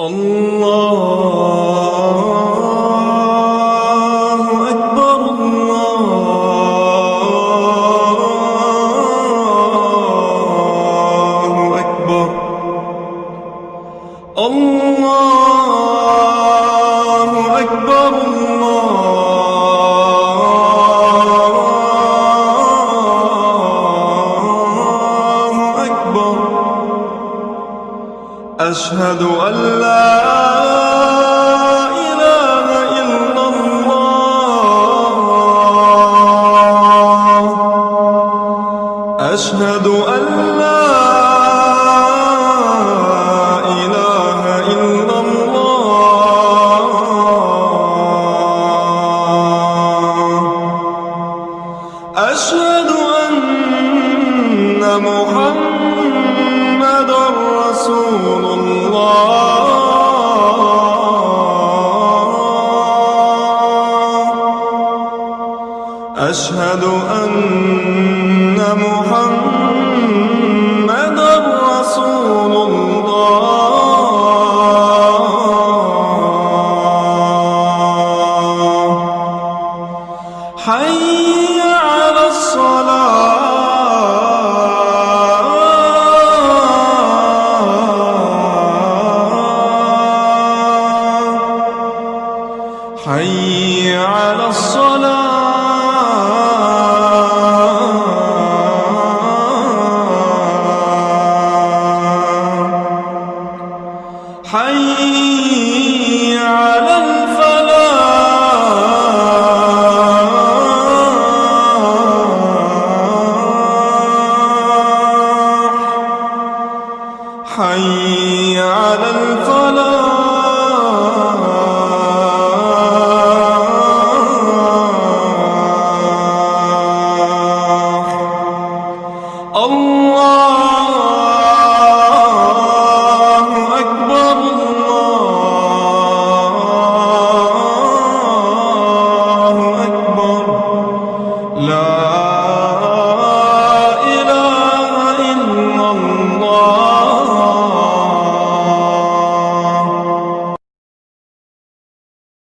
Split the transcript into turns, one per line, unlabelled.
الله أكبر الله أكبر الله أشهد أن لا إله إلا الله. أشهد أن لا إله إلا الله. أشهد أن محمد رسول أشهد أن محمد رسول الله. حي على الصلاة. حي على الصلاة. حي على الفلاح. حي على الفلاح.